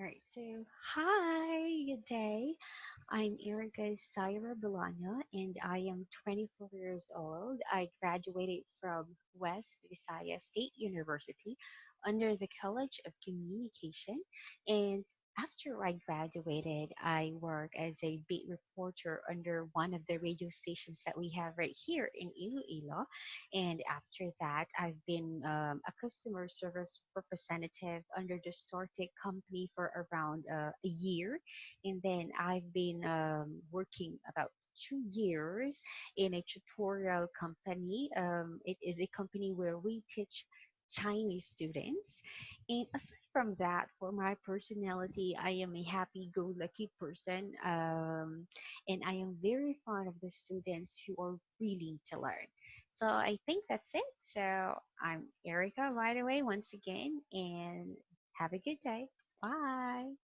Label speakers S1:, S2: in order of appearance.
S1: All right, so hi, good day. I'm Erica Saira Bolano and I am 24 years old. I graduated from West Visayas State University under the College of Communication and after I graduated, I worked as a beat reporter under one of the radio stations that we have right here in Iloilo. And after that, I've been um, a customer service representative under the StarTech company for around uh, a year. And then I've been um, working about two years in a tutorial company. Um, it is a company where we teach Chinese students. And aside from that, for my personality, I am a happy-go-lucky person, um, and I am very fond of the students who are willing to learn. So I think that's it. So I'm Erica, by the way, once again, and have a good day. Bye.